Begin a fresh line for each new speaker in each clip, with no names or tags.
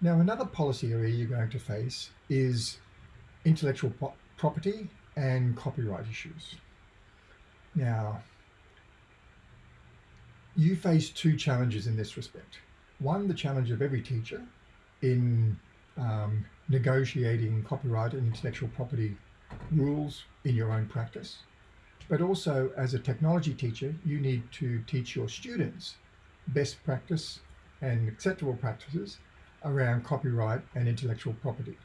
Now, another policy area you're going to face is intellectual property and copyright issues. Now, you face two challenges in this respect. One, the challenge of every teacher in um, negotiating copyright and intellectual property rules in your own practice. But also as a technology teacher, you need to teach your students best practice and acceptable practices around copyright and intellectual property.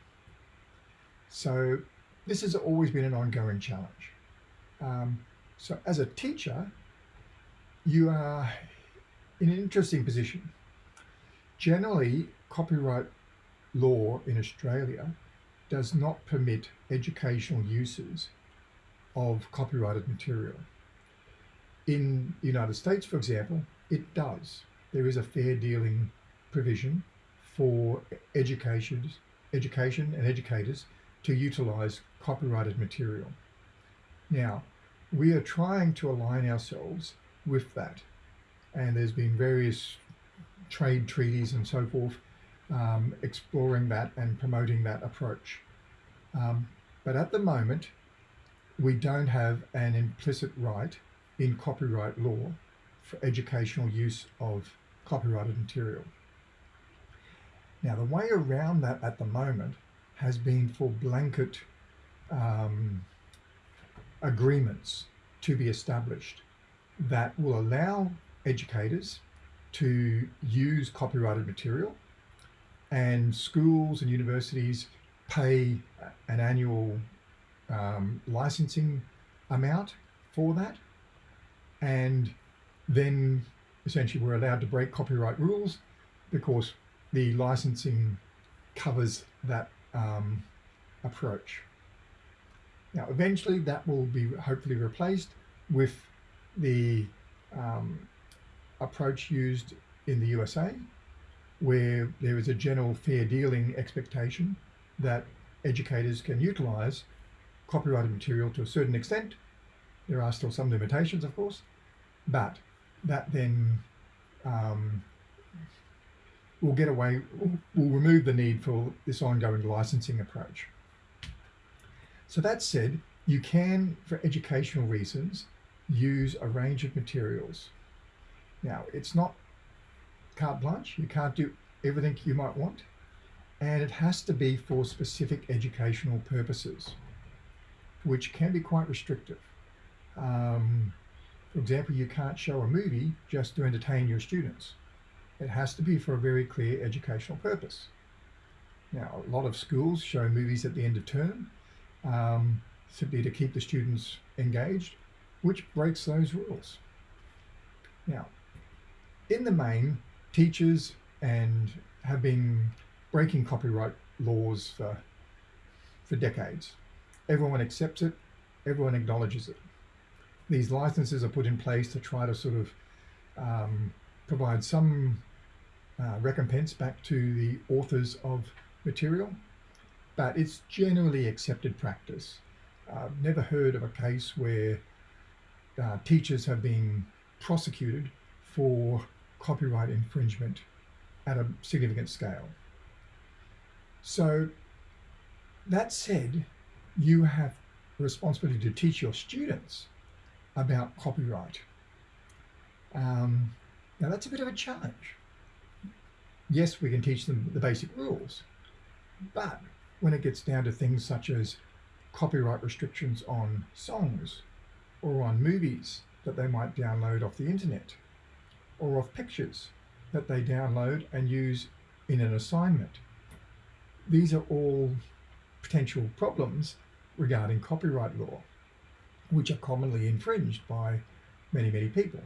So this has always been an ongoing challenge. Um, so as a teacher, you are in an interesting position. Generally, copyright law in Australia does not permit educational uses of copyrighted material. In the United States, for example, it does. There is a fair dealing provision for education, education and educators to utilize copyrighted material. Now, we are trying to align ourselves with that. And there's been various trade treaties and so forth um, exploring that and promoting that approach. Um, but at the moment, we don't have an implicit right in copyright law for educational use of copyrighted material. Now, the way around that at the moment has been for blanket um, agreements to be established that will allow educators to use copyrighted material and schools and universities pay an annual um, licensing amount for that. And then essentially we're allowed to break copyright rules because the licensing covers that um, approach. Now, eventually that will be hopefully replaced with the um, approach used in the USA, where there is a general fair dealing expectation that educators can utilize copyrighted material to a certain extent. There are still some limitations, of course, but that then um, will get away, will remove the need for this ongoing licensing approach. So that said, you can, for educational reasons, use a range of materials. Now, it's not carte blanche. You can't do everything you might want. And it has to be for specific educational purposes, which can be quite restrictive. Um, for example, you can't show a movie just to entertain your students. It has to be for a very clear educational purpose. Now, a lot of schools show movies at the end of term um, simply to keep the students engaged, which breaks those rules. Now, in the main, teachers and have been breaking copyright laws for, for decades. Everyone accepts it, everyone acknowledges it. These licenses are put in place to try to sort of um, provide some uh, recompense back to the authors of material, but it's generally accepted practice. I've never heard of a case where uh, teachers have been prosecuted for copyright infringement at a significant scale. So that said, you have a responsibility to teach your students about copyright. Um, now that's a bit of a challenge yes, we can teach them the basic rules, but when it gets down to things such as copyright restrictions on songs or on movies that they might download off the internet or of pictures that they download and use in an assignment. These are all potential problems regarding copyright law, which are commonly infringed by many, many people.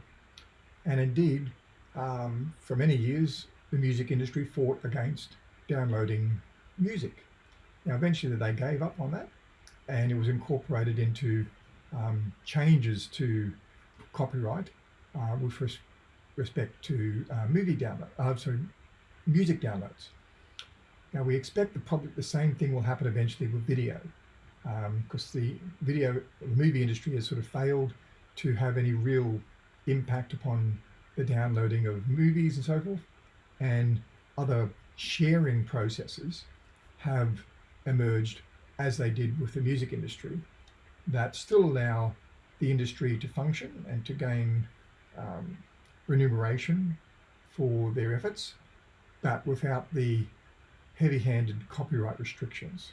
And indeed, um, for many years, the music industry fought against downloading music. Now, eventually they gave up on that and it was incorporated into um, changes to copyright uh, with res respect to uh, movie download, uh, sorry, music downloads. Now we expect the probably the same thing will happen eventually with video, because um, the video, the movie industry has sort of failed to have any real impact upon the downloading of movies and so forth and other sharing processes have emerged as they did with the music industry that still allow the industry to function and to gain um, remuneration for their efforts, but without the heavy-handed copyright restrictions.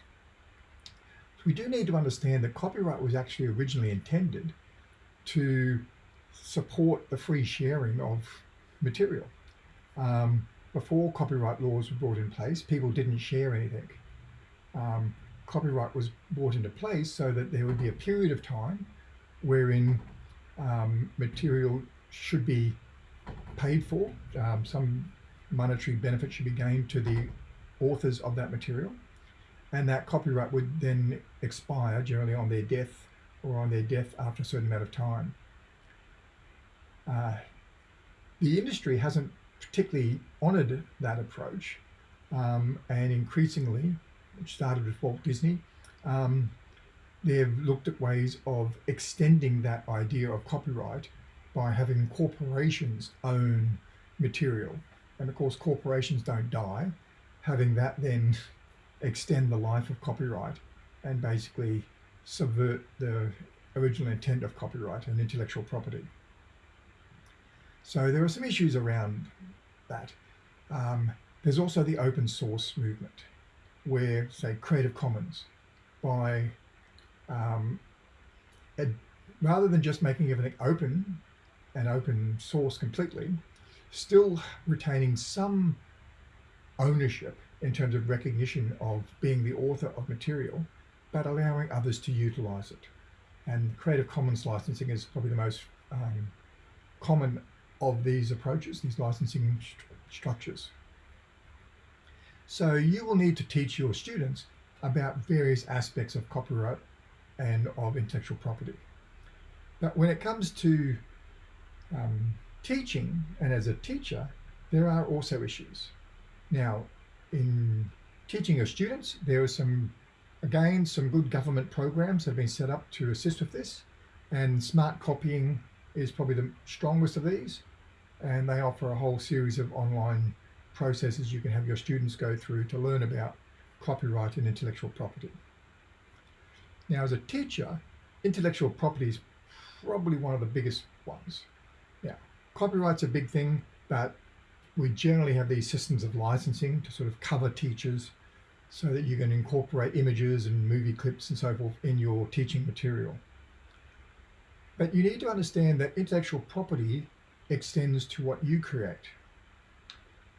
So we do need to understand that copyright was actually originally intended to support the free sharing of material. Um, before copyright laws were brought in place, people didn't share anything. Um, copyright was brought into place so that there would be a period of time wherein um, material should be paid for. Um, some monetary benefit should be gained to the authors of that material. And that copyright would then expire generally on their death or on their death after a certain amount of time. Uh, the industry hasn't particularly honoured that approach um, and increasingly, which started with Walt Disney, um, they've looked at ways of extending that idea of copyright by having corporations own material. And of course, corporations don't die. Having that then extend the life of copyright and basically subvert the original intent of copyright and intellectual property. So there are some issues around that. Um, there's also the open source movement where, say, Creative Commons, by um, rather than just making everything open and open source completely, still retaining some ownership in terms of recognition of being the author of material, but allowing others to utilize it. And Creative Commons licensing is probably the most um, common of these approaches, these licensing st structures. So you will need to teach your students about various aspects of copyright and of intellectual property. But when it comes to um, teaching and as a teacher, there are also issues. Now, in teaching your students, there are some, again, some good government programs have been set up to assist with this. And Smartcopying is probably the strongest of these and they offer a whole series of online processes you can have your students go through to learn about copyright and intellectual property. Now, as a teacher, intellectual property is probably one of the biggest ones. Yeah, copyright's a big thing, but we generally have these systems of licensing to sort of cover teachers so that you can incorporate images and movie clips and so forth in your teaching material. But you need to understand that intellectual property extends to what you create.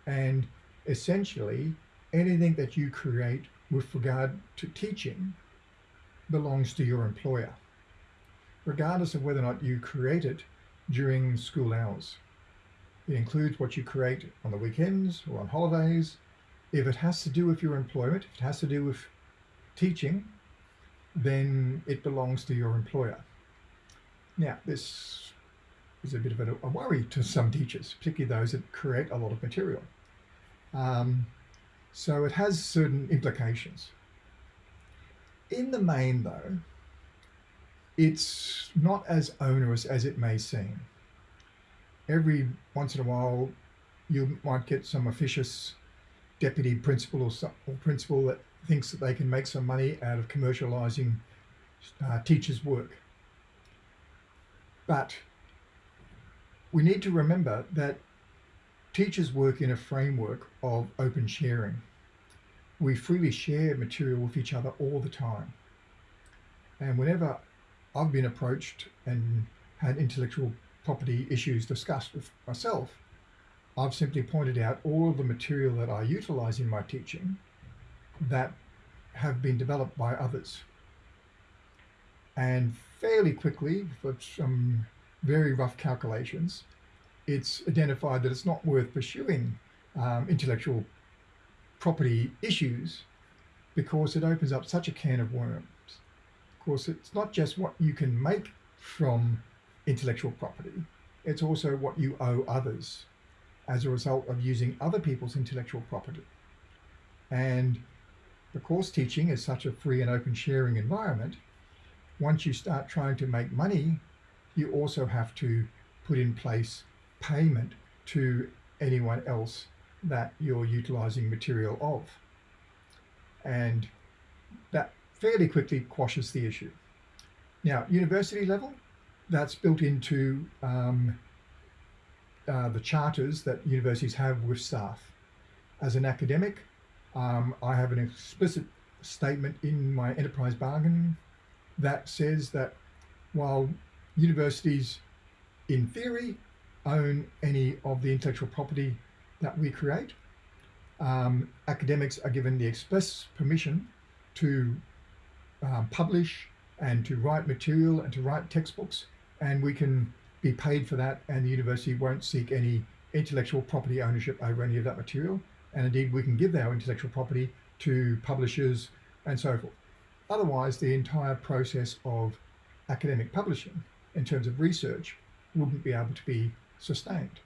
And essentially, anything that you create with regard to teaching belongs to your employer, regardless of whether or not you create it during school hours. It includes what you create on the weekends or on holidays. If it has to do with your employment, if it has to do with teaching, then it belongs to your employer. Now, this is a bit of a, a worry to some teachers, particularly those that create a lot of material. Um, so it has certain implications. In the main though, it's not as onerous as it may seem. Every once in a while, you might get some officious deputy principal or, some, or principal that thinks that they can make some money out of commercializing uh, teachers' work. But we need to remember that teachers work in a framework of open sharing. We freely share material with each other all the time. And whenever I've been approached and had intellectual property issues discussed with myself, I've simply pointed out all of the material that I utilize in my teaching that have been developed by others. And fairly quickly, for some very rough calculations, it's identified that it's not worth pursuing um, intellectual property issues because it opens up such a can of worms. Of course, it's not just what you can make from intellectual property, it's also what you owe others as a result of using other people's intellectual property. And the course teaching is such a free and open sharing environment, once you start trying to make money you also have to put in place payment to anyone else that you're utilizing material of. And that fairly quickly quashes the issue. Now, university level, that's built into um, uh, the charters that universities have with staff. As an academic, um, I have an explicit statement in my enterprise bargain that says that while universities in theory own any of the intellectual property that we create, um, academics are given the express permission to um, publish and to write material and to write textbooks and we can be paid for that and the university won't seek any intellectual property ownership over any of that material and indeed we can give our intellectual property to publishers and so forth. Otherwise the entire process of academic publishing in terms of research wouldn't be able to be sustained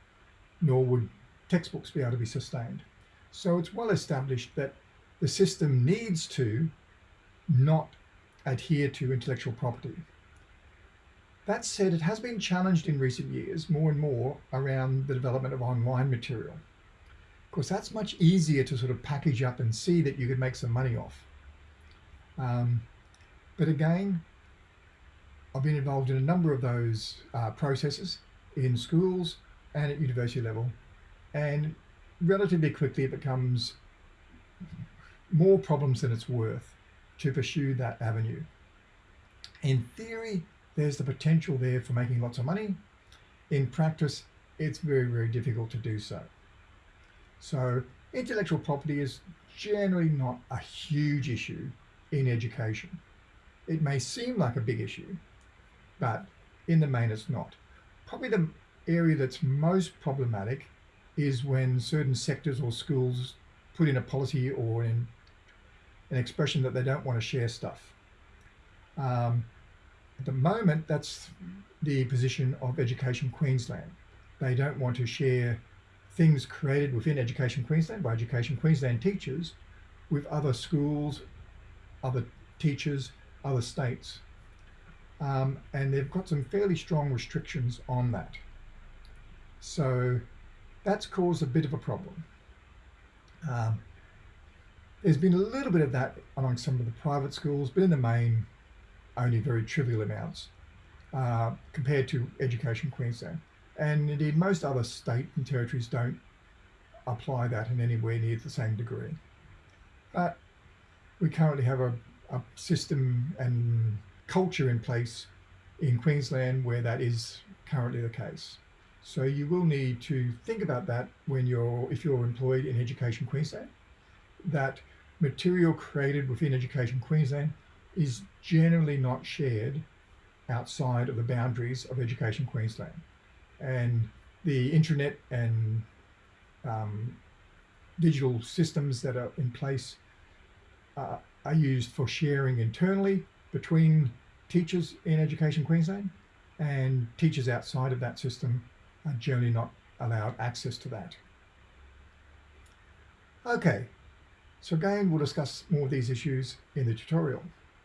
nor would textbooks be able to be sustained. So it's well established that the system needs to not adhere to intellectual property. That said, it has been challenged in recent years more and more around the development of online material. Of course, that's much easier to sort of package up and see that you could make some money off. Um, but again, I've been involved in a number of those uh, processes in schools and at university level. And relatively quickly it becomes more problems than it's worth to pursue that avenue. In theory, there's the potential there for making lots of money. In practice, it's very, very difficult to do so. So intellectual property is generally not a huge issue in education. It may seem like a big issue, but in the main it's not. Probably the area that's most problematic is when certain sectors or schools put in a policy or in an expression that they don't want to share stuff. Um, at the moment, that's the position of Education Queensland. They don't want to share things created within Education Queensland by Education Queensland teachers with other schools, other teachers, other states. Um, and they've got some fairly strong restrictions on that. So that's caused a bit of a problem. Um, there's been a little bit of that among some of the private schools, but in the main, only very trivial amounts uh, compared to Education Queensland. And indeed, most other state and territories don't apply that in anywhere near the same degree. But we currently have a, a system and culture in place in Queensland where that is currently the case. So you will need to think about that when you're, if you're employed in Education Queensland, that material created within Education Queensland is generally not shared outside of the boundaries of Education Queensland. And the intranet and um, digital systems that are in place uh, are used for sharing internally between teachers in Education Queensland and teachers outside of that system are generally not allowed access to that. Okay, so again, we'll discuss more of these issues in the tutorial.